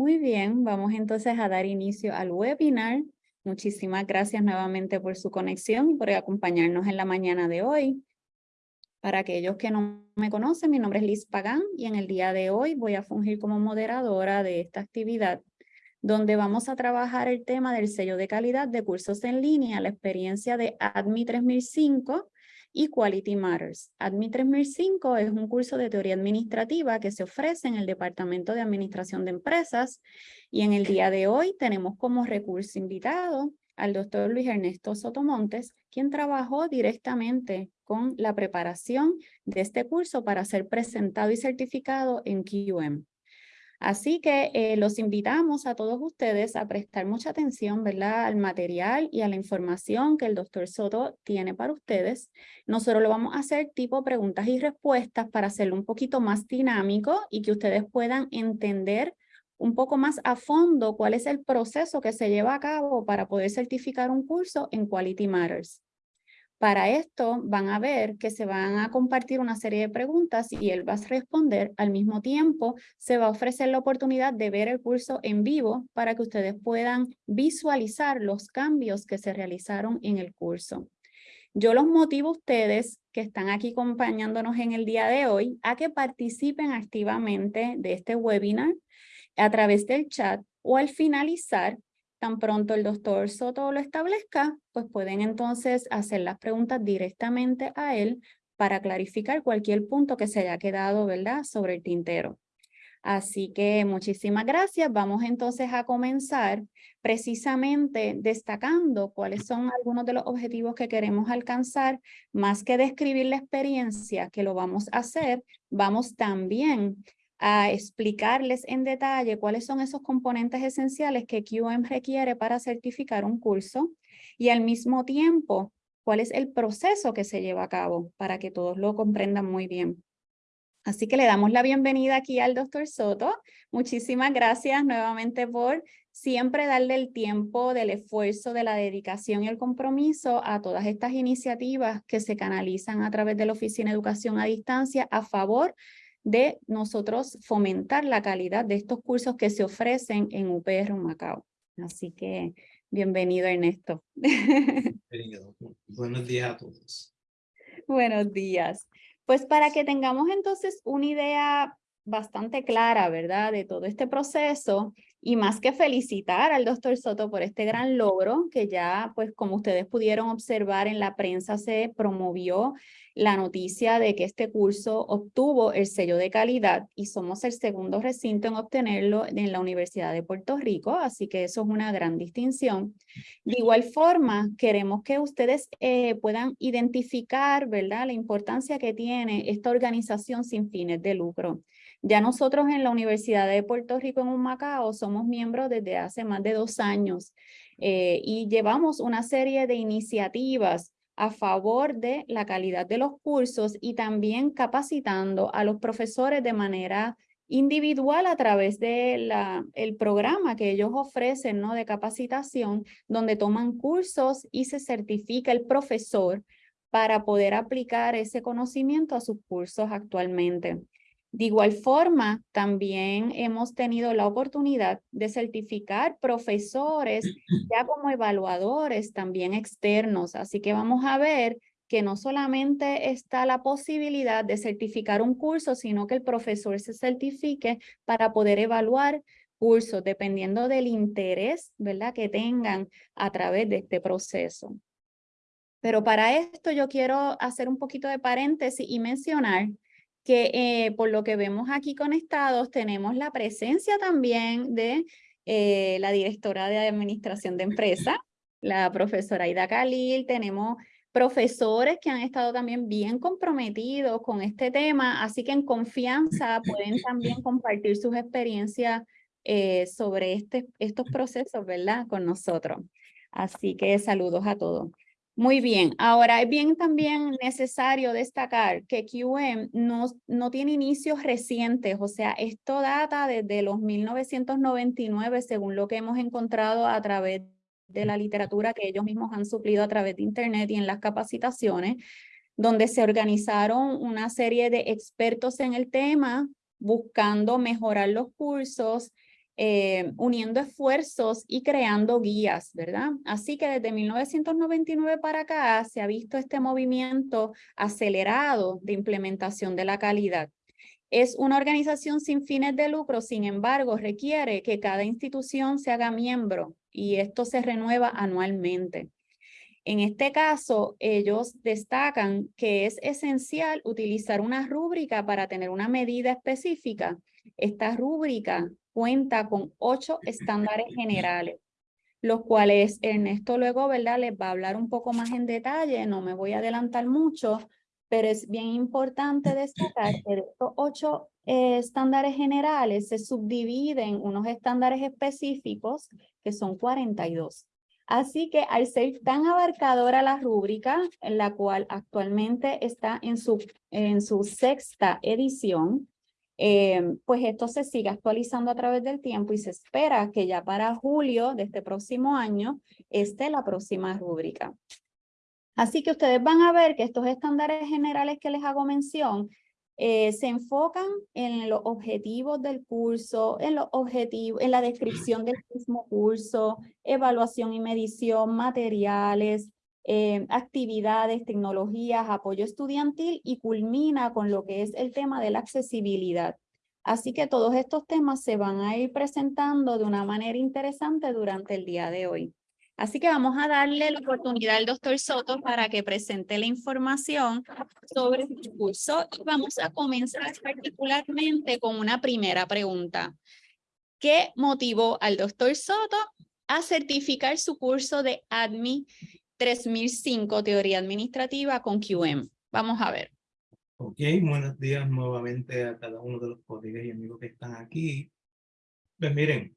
Muy bien, vamos entonces a dar inicio al webinar. Muchísimas gracias nuevamente por su conexión y por acompañarnos en la mañana de hoy. Para aquellos que no me conocen, mi nombre es Liz Pagán y en el día de hoy voy a fungir como moderadora de esta actividad donde vamos a trabajar el tema del sello de calidad de cursos en línea, la experiencia de ADMI 3005 y Quality Matters. ADMI 3005 es un curso de teoría administrativa que se ofrece en el Departamento de Administración de Empresas y en el día de hoy tenemos como recurso invitado al doctor Luis Ernesto Sotomontes, quien trabajó directamente con la preparación de este curso para ser presentado y certificado en QM. Así que eh, los invitamos a todos ustedes a prestar mucha atención ¿verdad? al material y a la información que el doctor Soto tiene para ustedes. Nosotros lo vamos a hacer tipo preguntas y respuestas para hacerlo un poquito más dinámico y que ustedes puedan entender un poco más a fondo cuál es el proceso que se lleva a cabo para poder certificar un curso en Quality Matters. Para esto van a ver que se van a compartir una serie de preguntas y él va a responder. Al mismo tiempo se va a ofrecer la oportunidad de ver el curso en vivo para que ustedes puedan visualizar los cambios que se realizaron en el curso. Yo los motivo a ustedes que están aquí acompañándonos en el día de hoy a que participen activamente de este webinar a través del chat o al finalizar Tan pronto el doctor Soto lo establezca, pues pueden entonces hacer las preguntas directamente a él para clarificar cualquier punto que se haya quedado, ¿verdad?, sobre el tintero. Así que muchísimas gracias. Vamos entonces a comenzar precisamente destacando cuáles son algunos de los objetivos que queremos alcanzar. Más que describir la experiencia, que lo vamos a hacer, vamos también a explicarles en detalle cuáles son esos componentes esenciales que QM requiere para certificar un curso y al mismo tiempo cuál es el proceso que se lleva a cabo para que todos lo comprendan muy bien. Así que le damos la bienvenida aquí al doctor Soto. Muchísimas gracias nuevamente por siempre darle el tiempo del esfuerzo, de la dedicación y el compromiso a todas estas iniciativas que se canalizan a través de la Oficina de Educación a Distancia a favor de nosotros fomentar la calidad de estos cursos que se ofrecen en UPR Macao. Así que bienvenido Ernesto. Bienvenido. Buenos días a todos. Buenos días. Pues para que tengamos entonces una idea bastante clara, ¿verdad? De todo este proceso y más que felicitar al doctor Soto por este gran logro que ya, pues como ustedes pudieron observar en la prensa se promovió la noticia de que este curso obtuvo el sello de calidad y somos el segundo recinto en obtenerlo en la Universidad de Puerto Rico, así que eso es una gran distinción. De igual forma, queremos que ustedes eh, puedan identificar, ¿verdad?, la importancia que tiene esta organización sin fines de lucro. Ya nosotros en la Universidad de Puerto Rico en Humacao somos miembros desde hace más de dos años eh, y llevamos una serie de iniciativas a favor de la calidad de los cursos y también capacitando a los profesores de manera individual a través del el programa que ellos ofrecen ¿no? de capacitación, donde toman cursos y se certifica el profesor para poder aplicar ese conocimiento a sus cursos actualmente. De igual forma, también hemos tenido la oportunidad de certificar profesores ya como evaluadores también externos. Así que vamos a ver que no solamente está la posibilidad de certificar un curso, sino que el profesor se certifique para poder evaluar cursos, dependiendo del interés ¿verdad? que tengan a través de este proceso. Pero para esto yo quiero hacer un poquito de paréntesis y mencionar que eh, por lo que vemos aquí conectados tenemos la presencia también de eh, la directora de Administración de Empresa, la profesora Ida Khalil, tenemos profesores que han estado también bien comprometidos con este tema, así que en confianza pueden también compartir sus experiencias eh, sobre este, estos procesos, ¿verdad? Con nosotros. Así que saludos a todos. Muy bien, ahora es bien también necesario destacar que QM no, no tiene inicios recientes, o sea, esto data desde los 1999 según lo que hemos encontrado a través de la literatura que ellos mismos han suplido a través de internet y en las capacitaciones, donde se organizaron una serie de expertos en el tema buscando mejorar los cursos eh, uniendo esfuerzos y creando guías, ¿verdad? Así que desde 1999 para acá se ha visto este movimiento acelerado de implementación de la calidad. Es una organización sin fines de lucro, sin embargo, requiere que cada institución se haga miembro y esto se renueva anualmente. En este caso, ellos destacan que es esencial utilizar una rúbrica para tener una medida específica. Esta rúbrica cuenta con ocho estándares generales, los cuales Ernesto luego ¿verdad? les va a hablar un poco más en detalle, no me voy a adelantar mucho, pero es bien importante destacar que estos ocho eh, estándares generales se subdividen unos estándares específicos que son 42. Así que al ser tan abarcadora la rúbrica, en la cual actualmente está en su, en su sexta edición, eh, pues esto se sigue actualizando a través del tiempo y se espera que ya para julio de este próximo año esté la próxima rúbrica. Así que ustedes van a ver que estos estándares generales que les hago mención eh, se enfocan en los objetivos del curso, en los objetivos, en la descripción del mismo curso, evaluación y medición, materiales, eh, actividades, tecnologías, apoyo estudiantil y culmina con lo que es el tema de la accesibilidad. Así que todos estos temas se van a ir presentando de una manera interesante durante el día de hoy. Así que vamos a darle la oportunidad al doctor Soto para que presente la información sobre el curso. vamos a comenzar particularmente con una primera pregunta. ¿Qué motivó al doctor Soto a certificar su curso de ADMI 3005, Teoría Administrativa con QM? Vamos a ver. Ok, buenos días nuevamente a cada uno de los colegas y amigos que están aquí. Pues miren,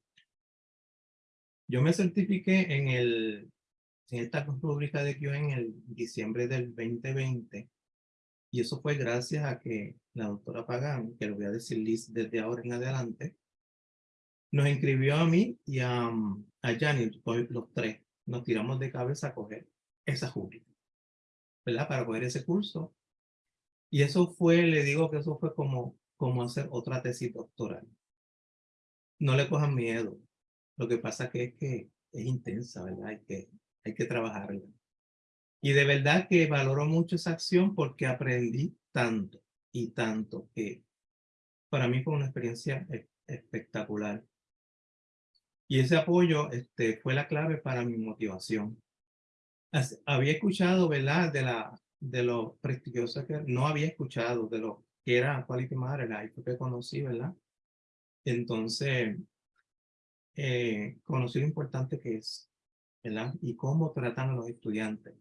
yo me certifiqué en, el, en esta rúbrica de QM en el diciembre del 2020 y eso fue gracias a que la doctora Pagán, que lo voy a decir desde ahora en adelante, nos inscribió a mí y a, a Janet, los tres, nos tiramos de cabeza a coger esa rúbrica, ¿verdad? Para coger ese curso. Y eso fue, le digo que eso fue como, como hacer otra tesis doctoral. No le cojan miedo. Lo que pasa que es que es intensa, ¿verdad? Hay que, hay que trabajarla. Y de verdad que valoro mucho esa acción porque aprendí tanto y tanto que para mí fue una experiencia espectacular. Y ese apoyo este, fue la clave para mi motivación. Había escuchado, ¿verdad? De, la, de lo prestigioso que no había escuchado, de lo que era Quality Matter, ahí fue que conocí, ¿verdad? Entonces, eh, conocer lo importante que es, ¿verdad? Y cómo tratan a los estudiantes.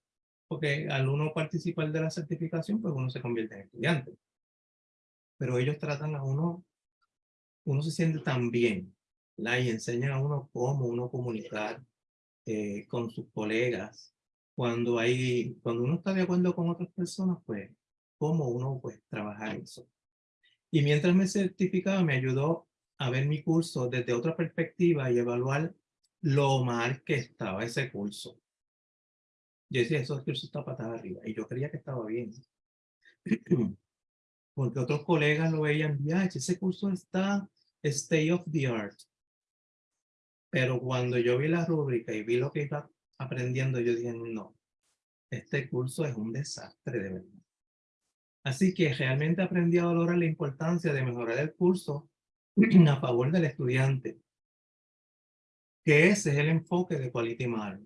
Porque al uno participar de la certificación, pues uno se convierte en estudiante. Pero ellos tratan a uno, uno se siente tan bien, ¿verdad? Y enseñan a uno cómo uno comunicar eh, con sus colegas. Cuando hay, cuando uno está de acuerdo con otras personas, pues, cómo uno, pues, trabajar eso. Y mientras me certificaba, me ayudó a ver mi curso desde otra perspectiva y evaluar lo mal que estaba ese curso. Yo decía, eso curso está patada arriba. Y yo creía que estaba bien. Porque otros colegas lo veían, ya, ese curso está state of the art. Pero cuando yo vi la rúbrica y vi lo que iba aprendiendo, yo dije, no, este curso es un desastre de verdad. Así que realmente aprendí a valorar la importancia de mejorar el curso a favor del estudiante, que ese es el enfoque de Quality Matter.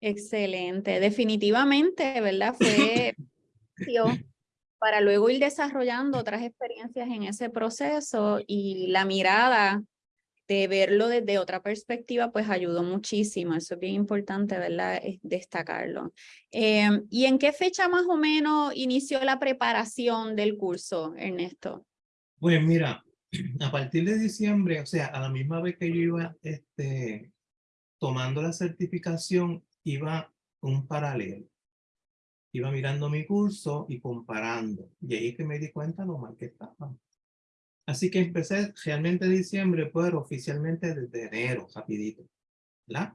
Excelente, definitivamente, ¿verdad? Fue para luego ir desarrollando otras experiencias en ese proceso y la mirada de verlo desde otra perspectiva, pues ayudó muchísimo. Eso es bien importante, ¿verdad? destacarlo. Em, ¿Y en qué fecha más o menos inició la preparación del curso, Ernesto? Pues mira, a partir de diciembre, o sea, a la misma vez que yo iba este, tomando la certificación, iba un paralelo. Iba mirando mi curso y comparando. Y ahí que me di cuenta lo mal que estaba. Así que empecé realmente en diciembre, pero oficialmente desde enero, rapidito, ¿verdad?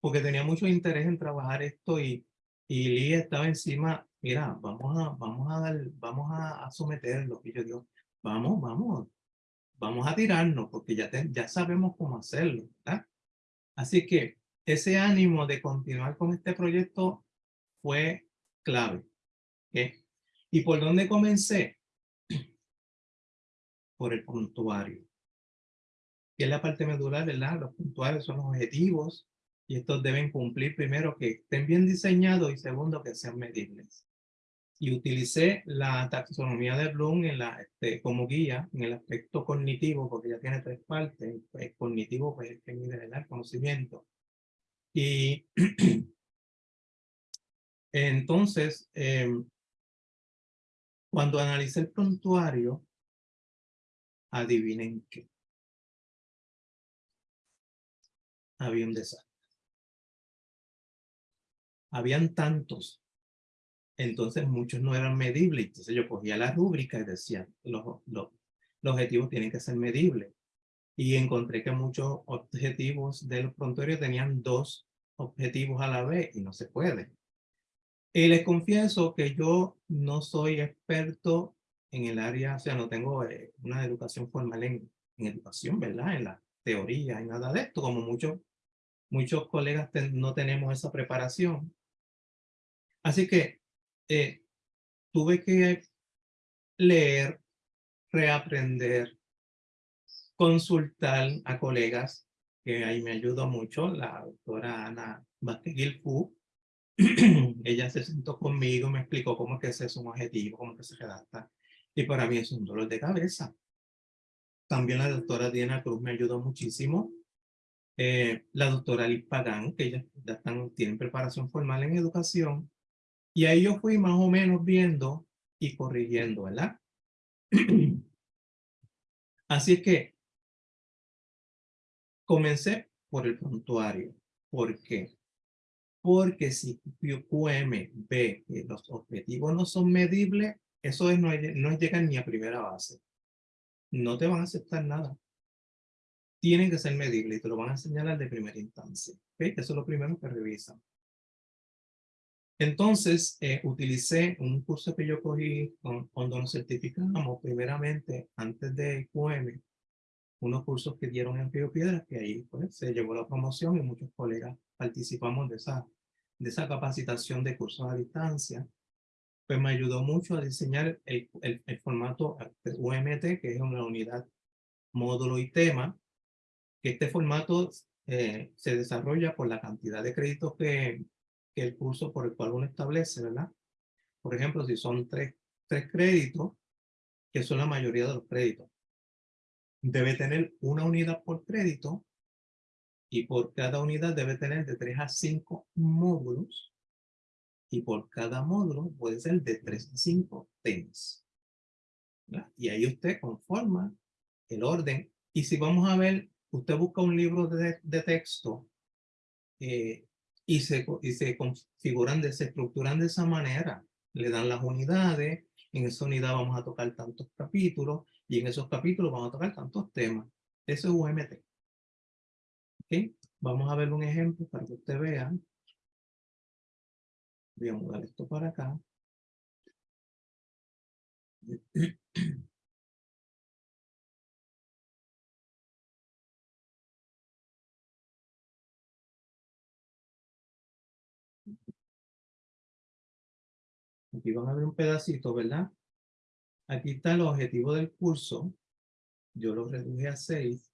Porque tenía mucho interés en trabajar esto y, y Lee estaba encima, mira, vamos a, vamos a, dar, vamos a, someterlo. Y yo digo, vamos, vamos, vamos a tirarnos porque ya, ya sabemos cómo hacerlo. ¿verdad? Así que ese ánimo de continuar con este proyecto fue clave. ¿Y por dónde comencé? Por el puntuario. Que es la parte medular, ¿verdad? Los puntuarios son los objetivos y estos deben cumplir primero que estén bien diseñados y segundo que sean medibles. Y utilicé la taxonomía de Bloom en la, este, como guía en el aspecto cognitivo porque ya tiene tres partes. Pues, cognitivo pues es que mide el conocimiento. Y entonces, em, cuando analicé el prontuario, adivinen qué. Había un desastre. Habían tantos. Entonces muchos no eran medibles. Entonces yo cogía la rúbrica y decía, los, los, los objetivos tienen que ser medibles. Y encontré que muchos objetivos del prontuario tenían dos objetivos a la vez y no se puede. Y les confieso que yo no soy experto en el área, o sea, no tengo eh, una educación formal en, en, educación, ¿verdad? En la teoría y nada de esto, como muchos, muchos colegas no tenemos esa preparación. Así que eh, tuve que leer, reaprender, consultar a colegas, que ahí me ayudó mucho, la doctora Ana Bateguilfu, ella se sentó conmigo, me explicó cómo que ese es un objetivo, cómo que se redacta. Y para mí es un dolor de cabeza. También la doctora Diana Cruz me ayudó muchísimo. Eh, la doctora Liz Pagán, que ellas ya están, tienen preparación formal en educación. Y ahí yo fui más o menos viendo y corrigiendo, ¿verdad? Así que comencé por el prontuario. ¿Por qué? Porque si QM ve que los objetivos no son medibles, eso es, no, no ni a primera base. No te van a aceptar nada. Tienen que ser medibles y te lo van a señalar de primera instancia. ¿okay? Eso es lo primero que revisan. Entonces, eh, utilicé un curso que yo cogí cuando nos certificamos, primeramente, antes de QM, unos cursos que dieron en Río Piedras, que ahí pues, se llevó la promoción y muchos colegas participamos de esa, de esa capacitación de cursos a distancia. Pues me ayudó mucho a diseñar el, el, formato UMT, que es una unidad, módulo y tema, este formato eh, se desarrolla por la cantidad de créditos que, que el curso por el cual uno establece, ¿verdad? Por ejemplo, si son tres, tres créditos, que son la mayoría de los créditos, debe tener una unidad por crédito y por cada unidad debe tener de 3 a 5 módulos y por cada módulo puede ser de 3 a 5 temas. Y ahí usted conforma el orden. Y si vamos a ver, usted busca un libro de, de texto eh, y, se, y se configuran, de, se estructuran de esa manera. Le dan las unidades, en esa unidad vamos a tocar tantos capítulos y en esos capítulos vamos a tocar tantos temas. Eso es UMT. ¿Okay? Vamos a ver un ejemplo para que usted vea. Voy a mudar esto para acá. Aquí van a ver un pedacito, ¿verdad? Aquí está el objetivo del curso. Yo lo reduje a 6.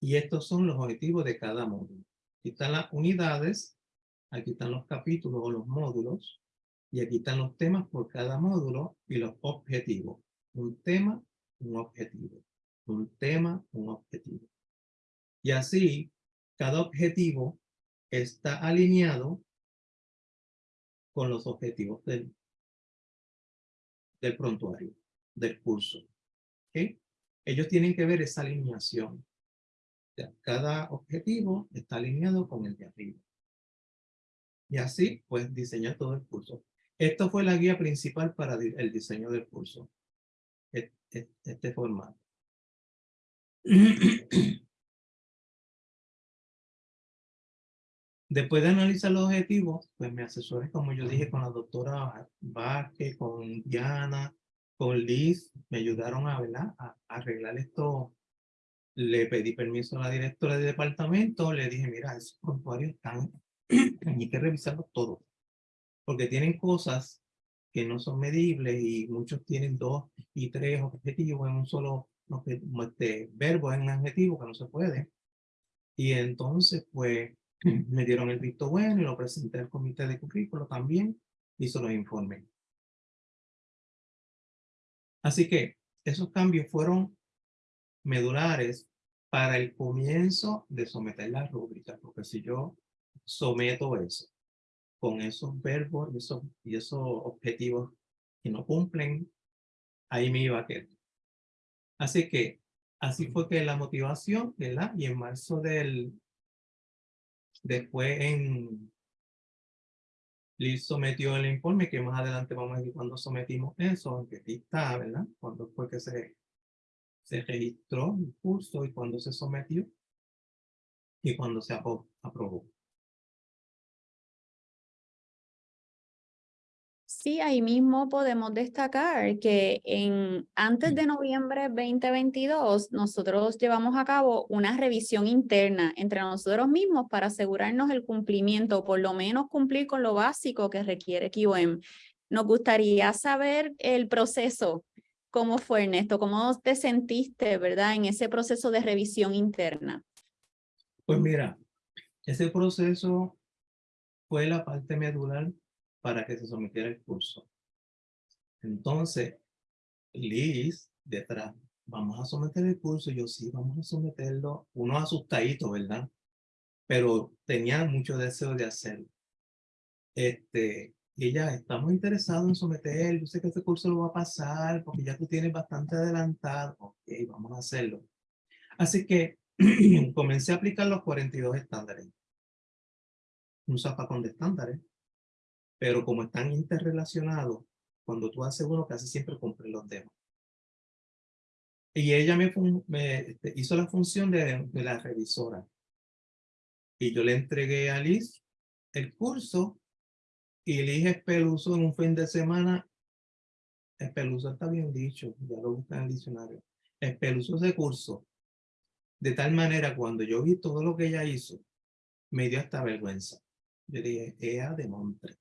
Y estos son los objetivos de cada módulo. Aquí están las unidades, aquí están los capítulos o los módulos, y aquí están los temas por cada módulo y los objetivos. Un tema, un objetivo. Un tema, un objetivo. Y así, cada objetivo está alineado con los objetivos del, del prontuario, del curso. ¿okay? Ellos tienen que ver esa alineación. Cada objetivo está alineado con el de arriba. Y así, pues, diseñar todo el curso. Esto fue la guía principal para el diseño del curso. Este, este formato. Después de analizar los objetivos, pues me asesoré, como yo dije, con la doctora Vázquez, con Diana, con Liz, me ayudaron a, a arreglar esto. Le pedí permiso a la directora del departamento, le dije, mira, esos prontuarios están, hay que revisarlos todos, porque tienen cosas que no son medibles y muchos tienen dos y tres objetivos en un solo este, verbo, en un adjetivo que no se puede. Y entonces, pues, me dieron el visto bueno y lo presenté al comité de currículo también y se los informé. Así que esos cambios fueron medulares para el comienzo de someter la rúbrica, porque si yo someto eso con esos verbos y esos, y esos objetivos que no cumplen, ahí me iba a quedar. Así que así fue que la motivación, ¿verdad? Y en marzo del Después en Liz sometió el informe, que más adelante vamos a ver cuando sometimos eso, aunque aquí está, ¿verdad? Cuando fue que se, se registró el curso y cuando se sometió y cuando se aprobó. Sí, ahí mismo podemos destacar que en, antes de noviembre 2022 nosotros llevamos a cabo una revisión interna entre nosotros mismos para asegurarnos el cumplimiento, por lo menos cumplir con lo básico que requiere QM. Nos gustaría saber el proceso, cómo fue Ernesto, cómo te sentiste, ¿verdad? En ese proceso de revisión interna. Pues mira, ese proceso fue la parte medular para que se sometiera el curso. Entonces, Liz, detrás, vamos a someter el curso. Yo sí, vamos a someterlo. Uno asustadito, ¿verdad? Pero tenía mucho deseo de hacerlo. Este, y ella, estamos interesados en someter, yo sé que este curso lo va a pasar porque ya tú tienes bastante adelantado. Ok, vamos a hacerlo. Así que comencé a aplicar los 42 estándares. Un zapacón de estándares pero como están interrelacionados, cuando tú haces uno, casi siempre cumplen los demás. Y ella me, este, hizo la función de, la revisora. Y yo le entregué a Liz el curso y Liz espeluzo en un fin de semana. Espeluzo está bien dicho, ya lo busca en el diccionario. Espeluzo ese curso. De tal manera, cuando yo vi todo lo que ella hizo, me dio hasta vergüenza. Yo dije, ella de montre.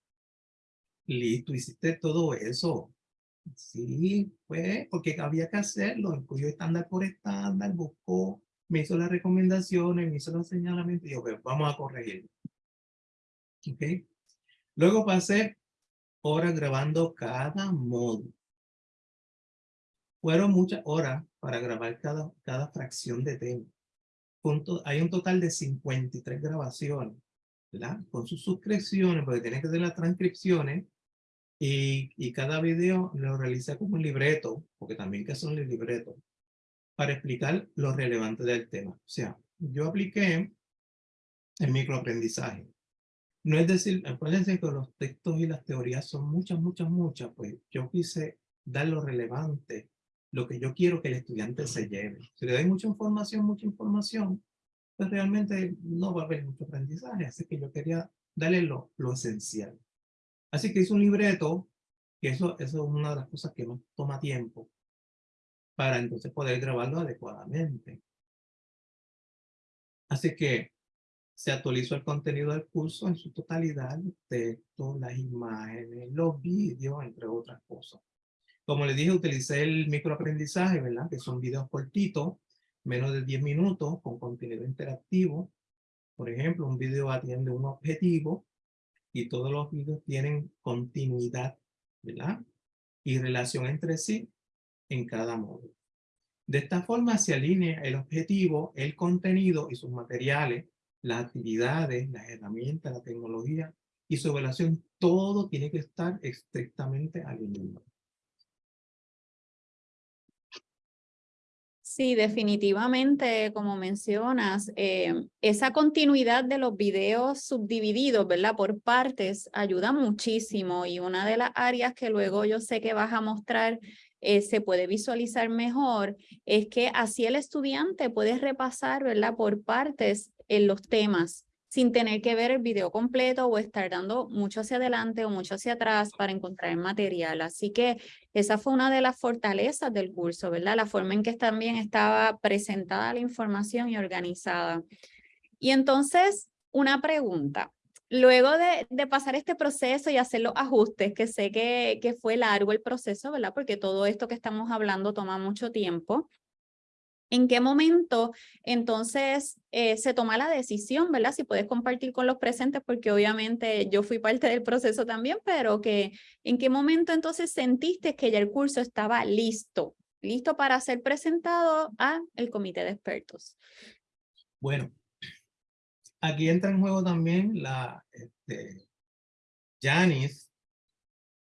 Listo, hiciste todo eso. Sí, pues, porque había que hacerlo. Escogió estándar por estándar, buscó, me hizo las recomendaciones, me hizo los señalamientos y yo, pues, vamos a corregirlo. ¿Ok? Luego pasé horas grabando cada módulo. Fueron muchas horas para grabar cada, cada fracción de tema. hay un total de 53 grabaciones, ¿verdad? Con sus suscripciones, porque tiene que hacer las transcripciones y, y cada video lo realicé como un libreto, porque también que son los libretos, para explicar lo relevante del tema. O sea, yo apliqué el microaprendizaje. No es decir, acuérdense que los textos y las teorías son muchas, muchas, muchas, pues yo quise dar lo relevante, lo que yo quiero que el estudiante se lleve. Si le doy mucha información, mucha información, pues realmente no va a haber mucho aprendizaje. Así que yo quería darle lo, lo esencial. Así que hice un libreto, que eso, eso es una de las cosas que nos toma tiempo, para entonces poder grabarlo adecuadamente. Así que se actualizó el contenido del curso en su totalidad, los textos, las imágenes, los vídeos, entre otras cosas. Como les dije, utilicé el microaprendizaje, ¿verdad? Que son videos cortitos, menos de 10 minutos, con contenido interactivo. Por ejemplo, un video atiende un objetivo, y todos los vídeos tienen continuidad, ¿verdad? Y relación entre sí en cada módulo. De esta forma se alinea el objetivo, el contenido y sus materiales, las actividades, las herramientas, la tecnología y su relación. Todo tiene que estar estrictamente alineado. Sí, definitivamente, como mencionas, eh, esa continuidad de los videos subdivididos, ¿verdad? Por partes, ayuda muchísimo y una de las áreas que luego yo sé que vas a mostrar eh, se puede visualizar mejor es que así el estudiante puede repasar, ¿verdad? Por partes en los temas sin tener que ver el video completo o estar dando mucho hacia adelante o mucho hacia atrás para encontrar el material. Así que esa fue una de las fortalezas del curso, ¿verdad? La forma en que también estaba presentada la información y organizada. Y entonces, una pregunta. Luego de, pasar este proceso y hacer los ajustes, que sé que, que fue largo el proceso, ¿verdad? Porque todo esto que estamos hablando toma mucho tiempo. ¿En qué momento entonces eh, se toma la decisión, verdad? Si puedes compartir con los presentes, porque obviamente yo fui parte del proceso también, pero que ¿en qué momento entonces sentiste que ya el curso estaba listo, listo para ser presentado a el comité de expertos? Bueno, aquí entra en juego también la este, Janice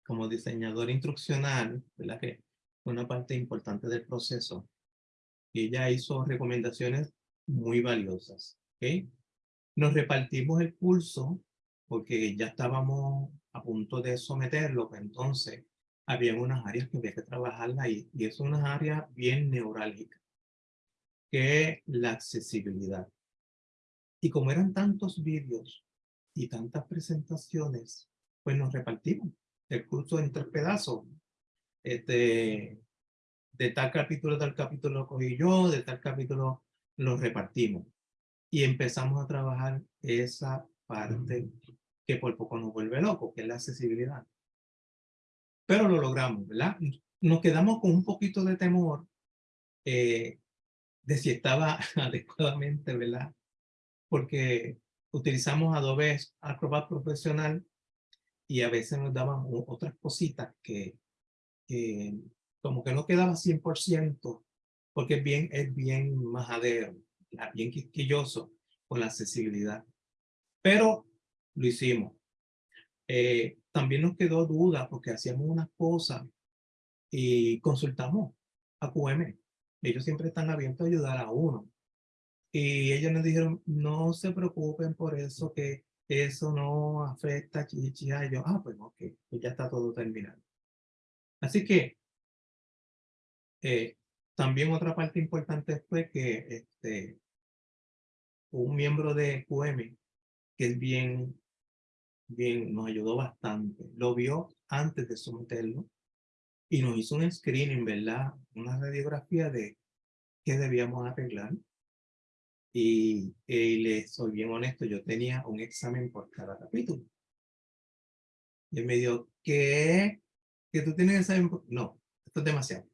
como diseñador instruccional, ¿verdad? Que fue una parte importante del proceso ella hizo recomendaciones muy valiosas. ¿okay? Nos repartimos el curso porque ya estábamos a punto de someterlo, pues entonces había unas áreas que había que trabajarla ahí, y es una área bien neurálgica, que la accesibilidad. Y como eran tantos vídeos y tantas presentaciones, pues nos repartimos el curso en tres pedazos. Este, de tal capítulo tal capítulo lo cogí yo, de tal capítulo lo repartimos. Y empezamos a trabajar esa parte que por poco nos vuelve loco, que es la accesibilidad. Pero lo logramos, ¿verdad? Nos quedamos con un poquito de temor eh, de si estaba adecuadamente, ¿verdad? Porque utilizamos Adobe Acrobat Profesional y a veces nos daban otras cositas que, que como que no quedaba 100%, porque es bien, es bien majadero, bien quisquilloso con la accesibilidad. Pero lo hicimos. Eh, también nos quedó duda porque hacíamos unas cosas y consultamos a QM. Ellos siempre están abiertos a ayudar a uno. Y ellos nos dijeron, no se preocupen por eso, que eso no afecta a Chichi. Y yo, ah, pues ok, pues ya está todo terminado. Así que eh, también otra parte importante fue que este, un miembro de QM, que es bien, bien, nos ayudó bastante, lo vio antes de someterlo y nos hizo un screening, ¿verdad? Una radiografía de qué debíamos arreglar. Y, y le soy bien honesto, yo tenía un examen por cada capítulo. Y él me dijo, ¿qué? ¿Que tú tienes examen? No, esto es demasiado.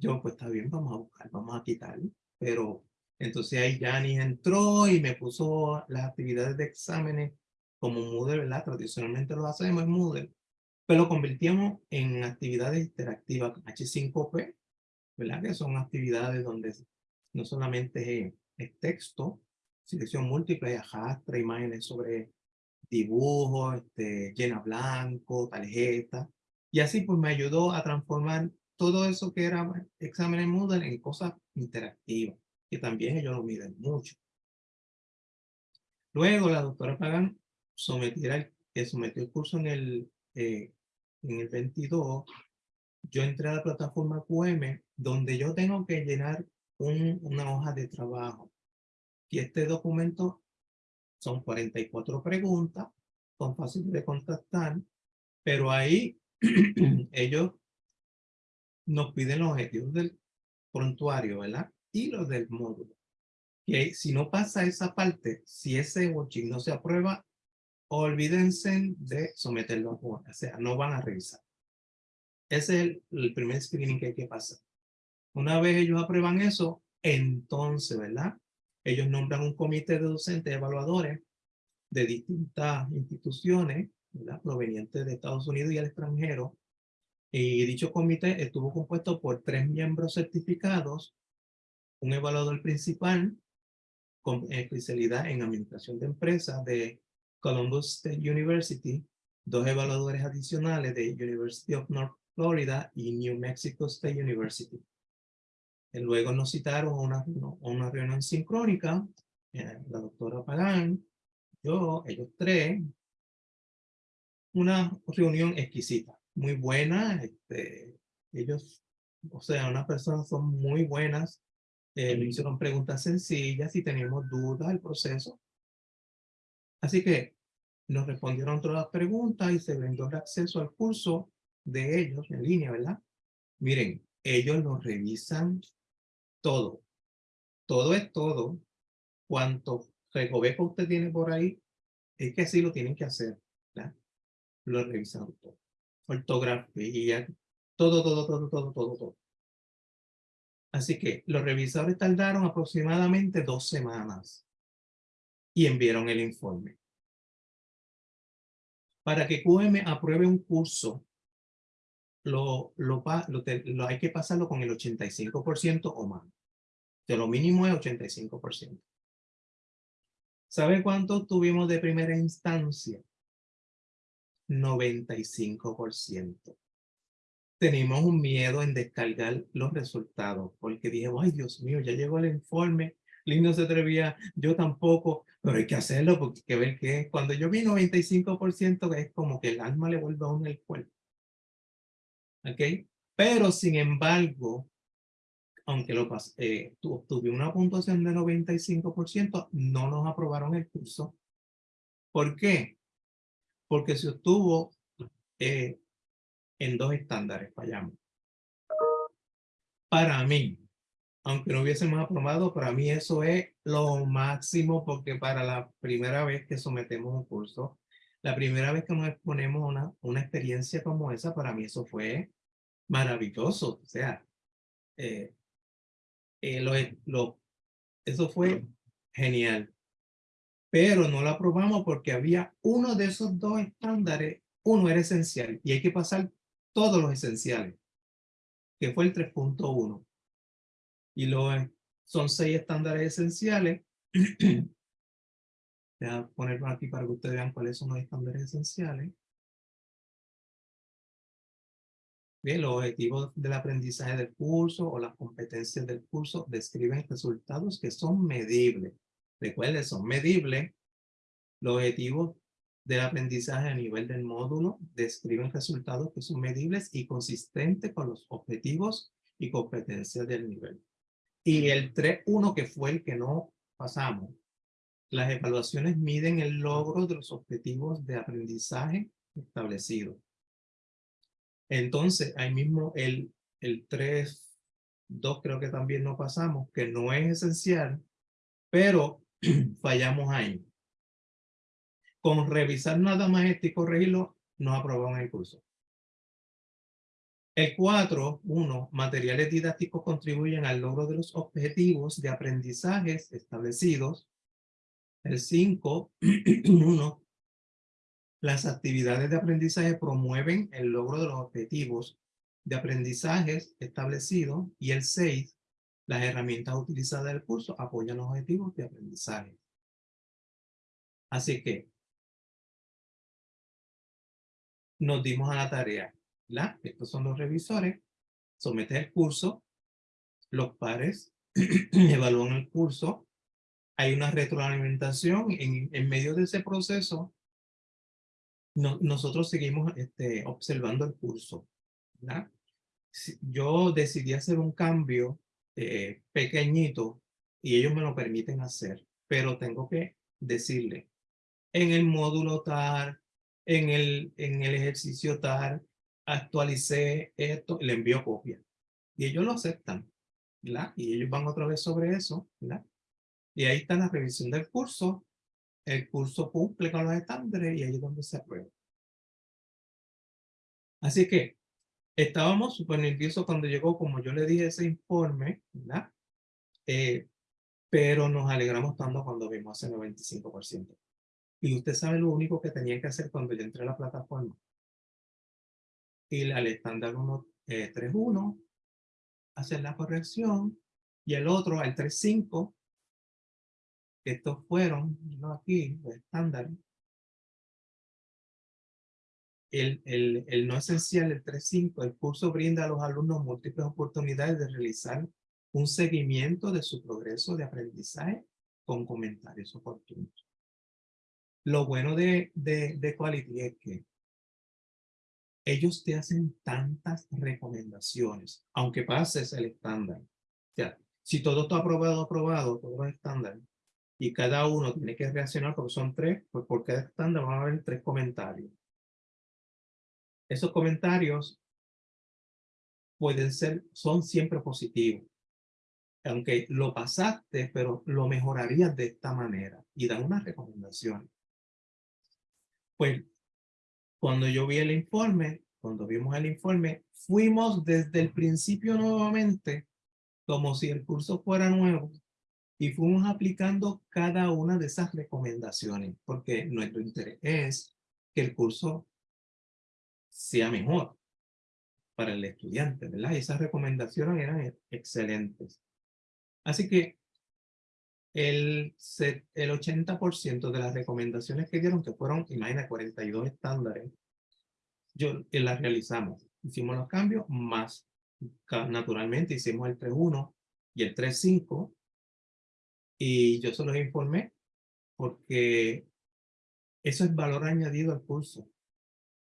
Yo, pues está bien, vamos a buscar, vamos a quitar. Pero entonces ahí Jani entró y me puso las actividades de exámenes como Moodle, ¿verdad? Tradicionalmente lo hacemos en Moodle, pero lo convertíamos en actividades interactivas H5P, ¿verdad? Que son actividades donde no solamente es texto, selección múltiple, arrastra imágenes sobre dibujos, este, llena blanco, tarjeta. Y así pues me ayudó a transformar todo eso que era exámenes Moodle en cosas interactivas, que también ellos lo miden mucho. Luego la doctora Pagan sometió el, que sometió el curso en el, eh, en el 22, yo entré a la plataforma QM, donde yo tengo que llenar un, una hoja de trabajo. Y este documento son 44 preguntas, son fáciles de contactar, pero ahí ellos nos piden los objetivos del prontuario, ¿verdad? Y los del módulo. Que si no pasa esa parte, si ese worksheet no se aprueba, olvídense de someterlo a O sea, no van a revisar. Ese es el, primer screening que hay que pasar. Una vez ellos aprueban eso, entonces, ¿verdad? Ellos nombran un comité de docentes evaluadores de distintas instituciones, ¿verdad? Provenientes de Estados Unidos y el extranjero, y dicho comité estuvo compuesto por tres miembros certificados, un evaluador principal con especialidad en administración de empresas de Columbus State University, dos evaluadores adicionales de University of North Florida y New Mexico State University. Y luego nos citaron a una, una reunión sincrónica, eh, la doctora Pagán, yo, ellos tres, una reunión exquisita muy buena. Este, ellos, o sea, unas personas son muy buenas. Eh, me hicieron preguntas sencillas y teníamos dudas del proceso. Así que nos respondieron todas las preguntas y se brindó el acceso al curso de ellos en línea, ¿verdad? Miren, ellos nos revisan todo. Todo es todo. Cuanto recoveco usted tiene por ahí, es que así lo tienen que hacer. ¿verdad? Lo revisan todo. Ortografía, todo, todo, todo, todo, todo, todo. Así que los revisadores tardaron aproximadamente dos semanas y enviaron el informe. Para que QM apruebe un curso, lo, lo, lo, lo hay que pasarlo con el 85% o más. De lo mínimo es 85%. ¿Sabe cuánto tuvimos de primera instancia? 95% tenemos un miedo en descargar los resultados, porque dije, ay Dios mío, ya llegó el informe, Lindo se atrevía, yo tampoco, pero hay que hacerlo porque hay que ver qué es. Cuando yo vi 95% es como que el alma le vuelve a uno el cuerpo. ¿Ok? Pero sin embargo, aunque lo eh, tuve una puntuación de 95%, no nos aprobaron el curso. ¿Por qué? Porque se obtuvo eh, en dos estándares fallamos. Para mí, aunque no hubiésemos aprobado, para mí eso es lo máximo porque para la primera vez que sometemos un curso, la primera vez que nos exponemos una, una experiencia como esa, para mí eso fue maravilloso. O sea, eh, eh, lo, lo, eso fue genial. Pero no lo aprobamos porque había uno de esos dos estándares, uno era esencial y hay que pasar todos los esenciales, que fue el 3.1. Y lo, son seis estándares esenciales. Voy a ponerlo aquí para que ustedes vean cuáles son los estándares esenciales. Bien, los objetivos del aprendizaje del curso o las competencias del curso describen resultados que son medibles. Recuerden, son medibles. Los objetivos del aprendizaje a nivel del módulo describen resultados que son medibles y consistentes con los objetivos y competencias del nivel. Y el 3.1, que fue el que no pasamos, las evaluaciones miden el logro de los objetivos de aprendizaje establecidos. Entonces, ahí mismo el, el 3.2 creo que también no pasamos, que no es esencial, pero fallamos ahí con revisar nada más este y corregirlo, nos aprobaron el curso. El 4, 1, materiales didácticos contribuyen al logro de los objetivos de aprendizajes establecidos. El 5, 1, las actividades de aprendizaje promueven el logro de los objetivos de aprendizajes establecidos. Y el 6, las herramientas utilizadas del curso apoyan los objetivos de aprendizaje. Así que nos dimos a la tarea. ¿la? Estos son los revisores. Somete el curso. Los pares evalúan el curso. Hay una retroalimentación. En, en medio de ese proceso, nosotros seguimos este, observando el curso. ¿la? Yo decidí hacer un cambio eh, pequeñito y ellos me lo permiten hacer, pero tengo que decirle, en el módulo tal, en el, en el ejercicio tal, actualicé esto, le envío copia. Y ellos lo aceptan, ¿verdad? Y ellos van otra vez sobre eso. Y ahí está la revisión del curso. El curso cumple con los estándares y ahí es donde se aprueba. Así que estábamos súper nerviosos cuando llegó, como yo le dije, ese informe, ¿verdad? Eh, pero nos alegramos tanto cuando vimos ese 95%. Y usted sabe lo único que tenía que hacer cuando yo entré a la plataforma. Ir al estándar 1.3.1, eh, hacer la corrección, y el otro al 3.5, estos fueron, no aquí, los estándares. El, el, el no esencial, el 3.5, el curso brinda a los alumnos múltiples oportunidades de realizar un seguimiento de su progreso de aprendizaje con comentarios oportunos. Lo bueno de, de, de Quality es que ellos te hacen tantas recomendaciones, aunque pases el estándar. O si todo está aprobado, aprobado, todo es estándar, y cada uno tiene que reaccionar porque son tres, pues por cada estándar van a haber tres comentarios. Esos comentarios pueden ser, son siempre positivos. Aunque lo pasaste, pero lo mejorarías de esta manera y dan una recomendación. Pues cuando yo vi el informe, cuando vimos el informe, fuimos desde el principio nuevamente como si el curso fuera nuevo y fuimos aplicando cada una de esas recomendaciones porque nuestro interés es que el curso sea mejor para el estudiante, ¿verdad? Y esas recomendaciones eran excelentes. Así que el, el 80% de las recomendaciones que dieron, que fueron, imagina, 42 estándares, yo eh, las realizamos. Hicimos los cambios, más naturalmente hicimos el 3.1 y el 3.5, y yo se los informé porque eso es valor añadido al curso.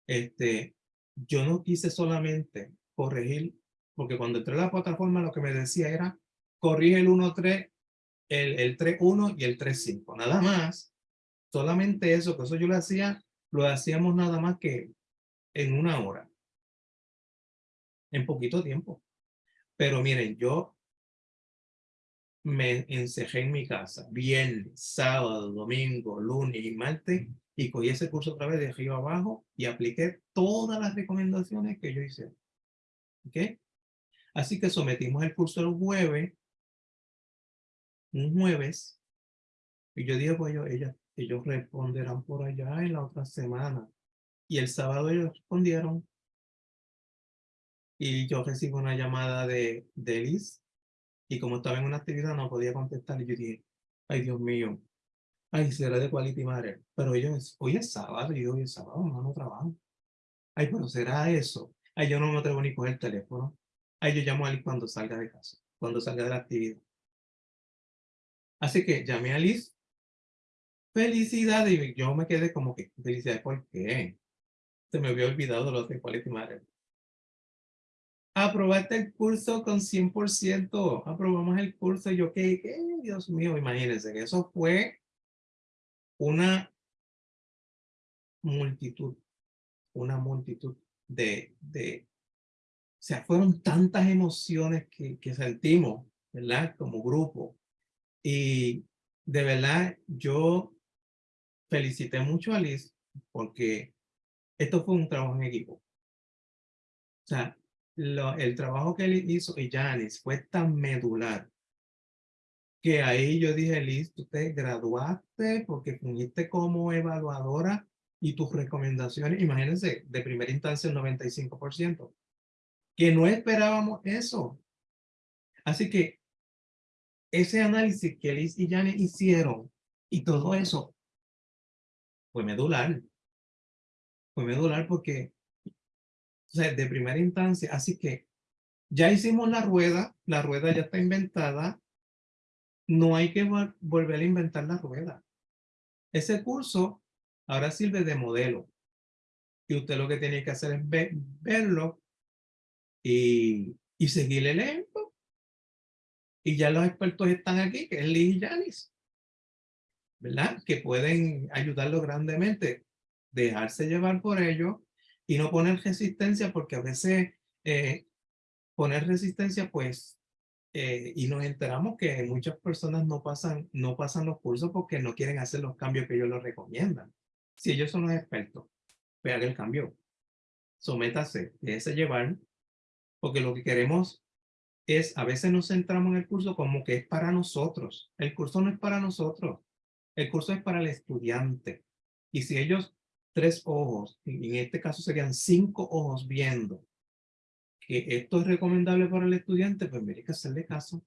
Este, yo no quise solamente corregir, porque cuando entré a la plataforma lo que me decía era corrige el 1.3, el, el 3.1 y el 3.5. Nada más, solamente eso, que eso yo lo hacía, lo hacíamos nada más que en una hora. En poquito tiempo. Pero miren, yo me encejé en mi casa, viernes, sábado, domingo, lunes y martes, y cogí ese curso otra vez de arriba abajo y apliqué todas las recomendaciones que yo hice. ¿Ok? Así que sometimos el curso el jueves, un jueves, y yo dije, pues ellos, ellos, ellos responderán por allá en la otra semana. Y el sábado ellos respondieron. Y yo recibo una llamada de, de Liz. Y como estaba en una actividad no podía contestar. Y yo dije, ay Dios mío. Ay, será de Quality Matter. Pero ellos, hoy es sábado. Y hoy es sábado, no, trabajo. Ay, pero será eso. Ay, yo no me atrevo ni coger el teléfono. Ay, yo llamo a Liz cuando salga de casa. Cuando salga de la actividad. Así que llamé a Liz. Felicidades. Y yo me quedé como que, felicidades, ¿por qué? se me había olvidado lo de Quality Matter. Aprobaste el curso con 100%. Aprobamos el curso. yo, ¿qué? ¿Qué? Dios mío, imagínense que eso fue una multitud, una multitud de, de, o sea, fueron tantas emociones que, que sentimos, ¿verdad? Como grupo. Y de verdad, yo felicité mucho a Liz porque esto fue un trabajo en equipo. O sea, el trabajo que él hizo y Janice fue tan medular que ahí yo dije, Liz, tú te graduaste porque fungiste como evaluadora y tus recomendaciones, imagínense, de primera instancia el 95%, que no esperábamos eso. Así que ese análisis que Liz y Janice hicieron y todo eso fue medular fue medular porque, sea, de primera instancia, así que ya hicimos la rueda, la rueda ya está inventada, no hay que volver a inventar la rueda. Ese curso ahora sirve de modelo. Y usted lo que tiene que hacer es verlo y, seguir el ejemplo. Y ya los expertos están aquí, que es Liz y Janice. ¿Verdad? Que pueden ayudarlo grandemente dejarse llevar por ello y no poner resistencia porque a veces eh, poner resistencia pues eh, y nos enteramos que muchas personas no pasan, no pasan los cursos porque no quieren hacer los cambios que ellos les recomiendan. Si ellos son los expertos, vean el cambio. Sométase, déjese llevar, porque lo que queremos es, a veces nos centramos en el curso como que es para nosotros. El curso no es para nosotros. El curso es para el estudiante. Y si ellos tres ojos, en este caso serían cinco ojos viendo que esto es recomendable para el estudiante, pues mire que hacerle caso.